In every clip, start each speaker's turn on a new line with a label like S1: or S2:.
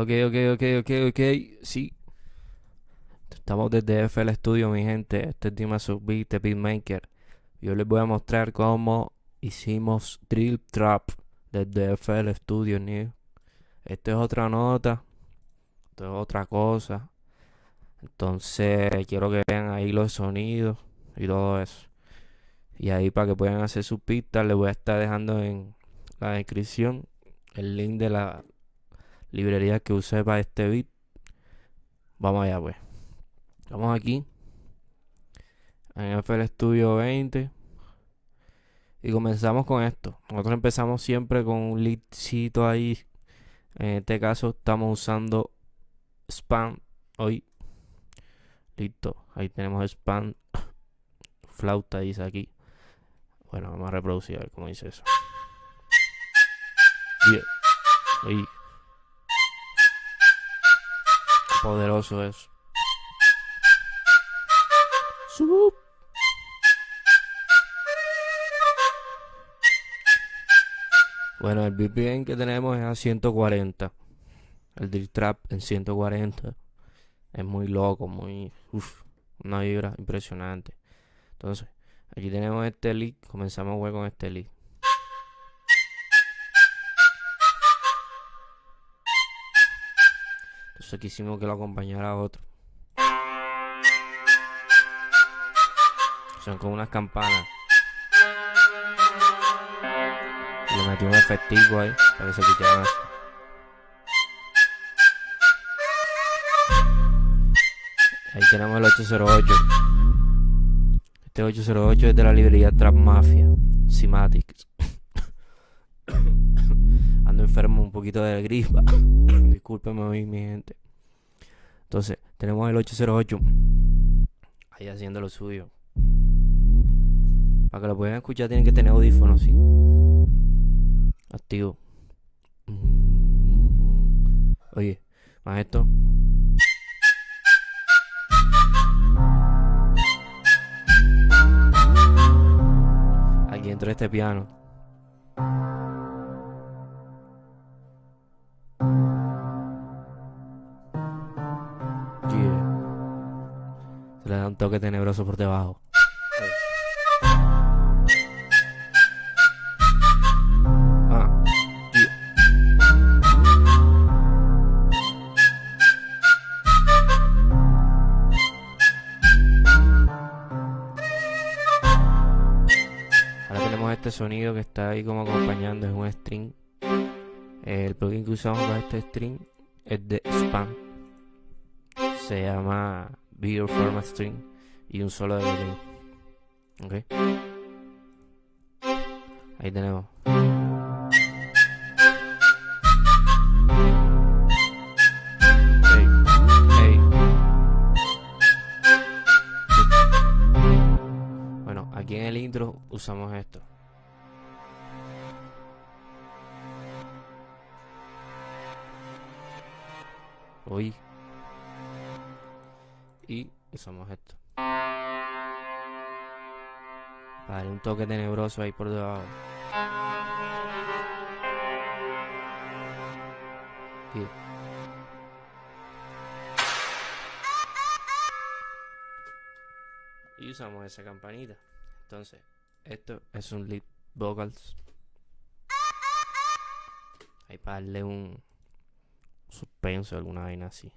S1: Ok, ok, ok, ok, ok. Sí. Estamos desde FL Studio, mi gente. Este es Dima Subbeat de Beatmaker. Yo les voy a mostrar cómo hicimos Drill Trap desde FL Studio New. Esto es otra nota. Esto es otra cosa. Entonces, quiero que vean ahí los sonidos y todo eso. Y ahí para que puedan hacer sus pistas, les voy a estar dejando en la descripción el link de la librería que usé para este beat. Vamos allá pues. Vamos aquí. En FL Studio 20. Y comenzamos con esto. Nosotros empezamos siempre con un leadcito ahí. En este caso estamos usando spam hoy. Listo. Ahí tenemos spam. Flauta dice aquí. Bueno, vamos a reproducir a ver cómo dice eso. Yeah. Poderoso es. Sup. Bueno, el BPM que tenemos es a 140. El drill trap en 140. Es muy loco, muy... Uf, una vibra impresionante. Entonces, aquí tenemos este lead. Comenzamos a jugar con este lead. Entonces quisimos que lo acompañara otro. Son como unas campanas. Y le metí un efectivo ahí para que se escucharan así. Ahí tenemos el 808. Este 808 es de la librería Trap Mafia. Enfermo un poquito de gripa. Discúlpeme hoy, mi gente. Entonces, tenemos el 808. Ahí haciendo lo suyo. Para que lo puedan escuchar tienen que tener audífonos, sí. Activo. Oye, más esto. Aquí entró este piano. Toque tenebroso por debajo. Ah, este sonido que está ahí como acompañando, es un string. El plugin que usamos para este string es de Spam. Se llama Your Format String y un solo de delay. Ok. Ahí tenemos. Bueno, aquí en el intro usamos esto. Uy. Y usamos esto. Darle un toque tenebroso ahí por debajo. Y- usamos esa campanita. Entonces, esto es un lead vocals. Ahí para darle un suspenso, alguna vaina así.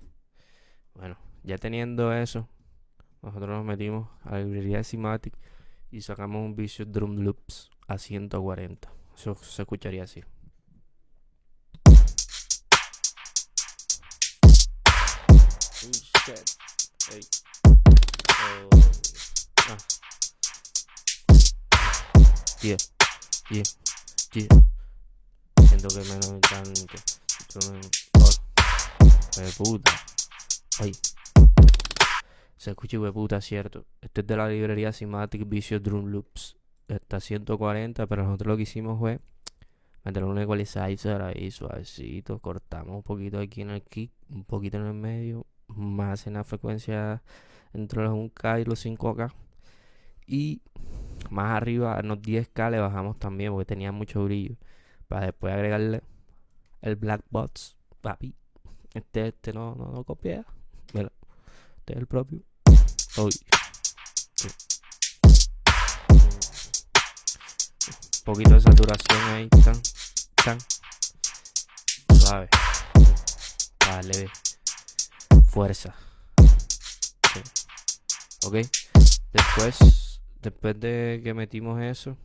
S1: Bueno, ya teniendo eso, nosotros nos metimos a la librería de Cimatic y sacamos un Vicious Drum Loops a 140. Eso se escucharía así. Oh. Ah. Yeah, yeah, yeah. Siento que me lo encanta. Oh. De puta. Ay. Se escucha de puta, cierto. Este es de la librería Cimatic Vicious Drum Loops. Está a 140, pero nosotros lo que hicimos fue meter un equalizer ahí suavecito. Cortamos un poquito aquí en el kick, un poquito en el medio, más en la frecuencia entre los 1K y los 5K. Y más arriba, a los 10K le bajamos también porque tenía mucho brillo. Para después agregarle el black box, papi. Este, este no, no, no copia. Mira, este es el propio. Un poquito de saturación ahí. Tan, tan. Suave. Dale. Fuerza. Ok. Después, después de que metimos eso,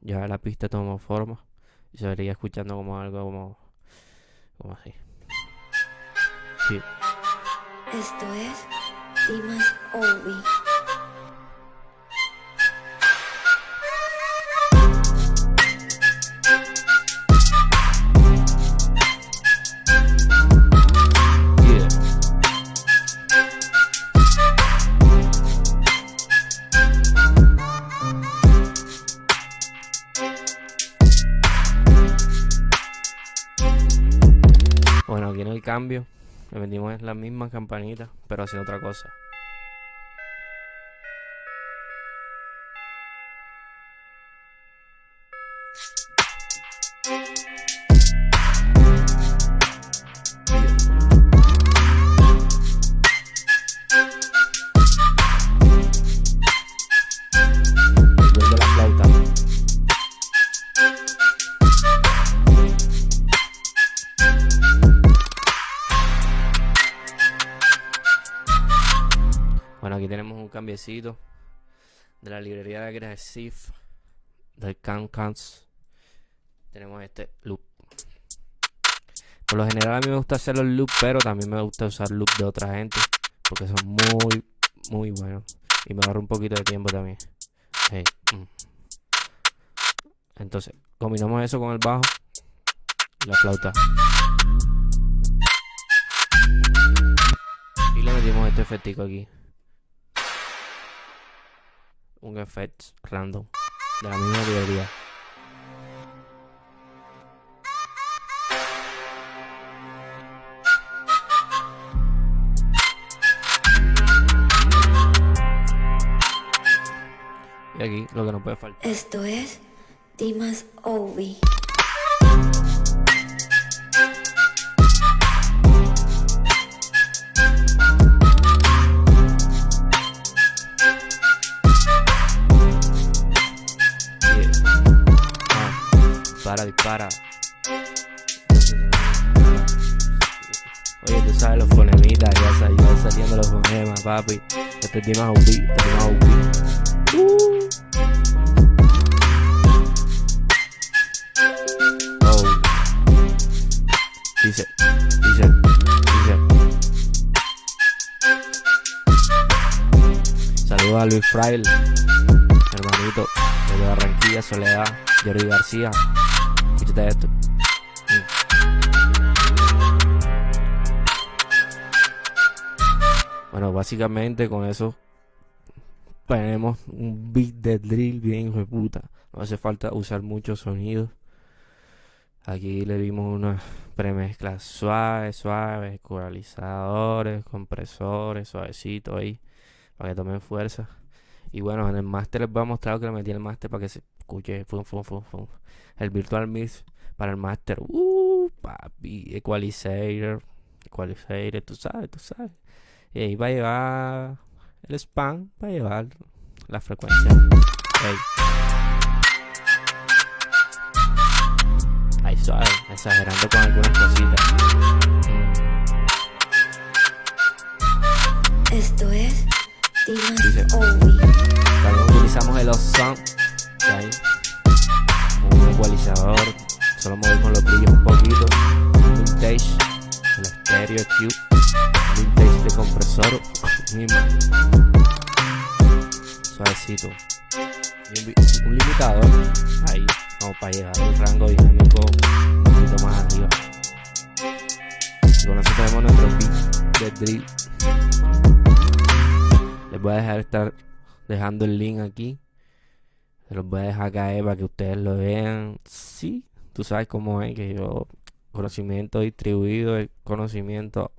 S1: ya la pista tomó forma. Y se vería escuchando como algo como, como así. Sí.
S2: Esto es
S1: Yeah. Bueno, aquí en el cambio le metimos las mismas campanitas, pero haciendo otra cosa. Aquí tenemos un cambiecito de la librería de Aggressive del Can Cans. Tenemos este loop. Por lo general a mí me gusta hacer los loops, pero también me gusta usar loops de otra gente porque son muy, muy buenos y me ahorra un poquito de tiempo también. Mm. Entonces, combinamos eso con el bajo y la flauta. Y le metimos este efectico aquí. Un efecto random de la misma librería. Y aquí lo que no puede faltar.
S2: Esto es Dimas Obi.
S1: Para, dispara. Oye, tú sabes los fonemitas, ya, sa- ya saliendo los fonemas, papi. Este es Dimas OB, este es Dimas OB. Uh. Oh. Dice, dice, dice. Saludos a Luis Fraile, hermanito, desde Barranquilla, Soledad, Jordi García. Bueno, básicamente con eso tenemos un beat de drill bien hijo de puta. No hace falta usar muchos sonidos. Aquí le dimos una premezcla suave, suave, ecualizadores, compresores, suavecito ahí, para que tomen fuerza. Y bueno, en el máster les voy a mostrar que le metí el máster para que se escuche fum, fum, fum, fum. el virtual mix para el máster. Uh, papi, equalizer, equalizer, tú sabes, tú sabes. Y ahí va a llevar el spam, va a llevar la frecuencia. Ey. Ahí suave, exagerando con algunas cositas.
S2: Esto es Dimas
S1: Dice.
S2: Obi.
S1: También utilizamos el Awesome un ecualizador. Solo movimos los brillos un poquito. Un vintage, el estéreo cube. Un vintage de compresor. Suavecito. Un, un limitador. Ahí, como para llegar el rango dinámico un poquito más arriba. Y con eso tenemos nuestro beat de drill. Les voy a dejar estar dejando el link aquí. Se los voy a dejar caer para que ustedes lo vean. Sí, tú sabes cómo es que yo conocimiento distribuido, el conocimiento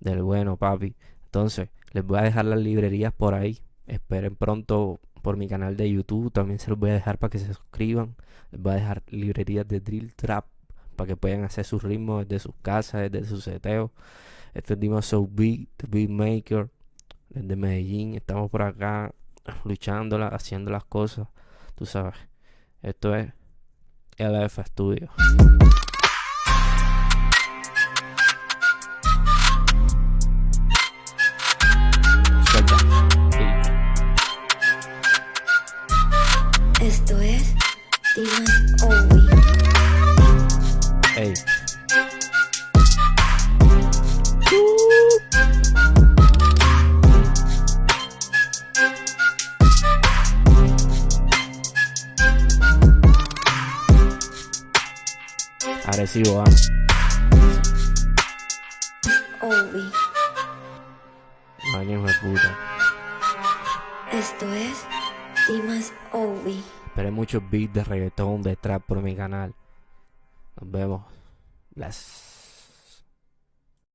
S1: del bueno, papi. Entonces, les voy a dejar las librerías por ahí. Esperen pronto por mi canal de YouTube. También se los voy a dejar para que se suscriban. Les voy a dejar librerías de Drill Trap para que puedan hacer sus ritmos desde sus casas, desde sus seteos. Este es Dima So Beat, The Beatmaker, desde Medellín. Estamos por acá luchándola, haciendo las cosas. Tú sabes, esto es LF Studio. Agresivo, ah.
S2: Ovi.
S1: Años de puta.
S2: Esto es Dimas Ovi.
S1: Esperé muchos beats de reggaetón, de trap por mi canal. Nos vemos. Bless.